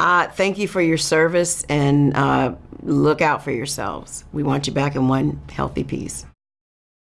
Uh, thank you for your service and uh, look out for yourselves. We want you back in one healthy piece.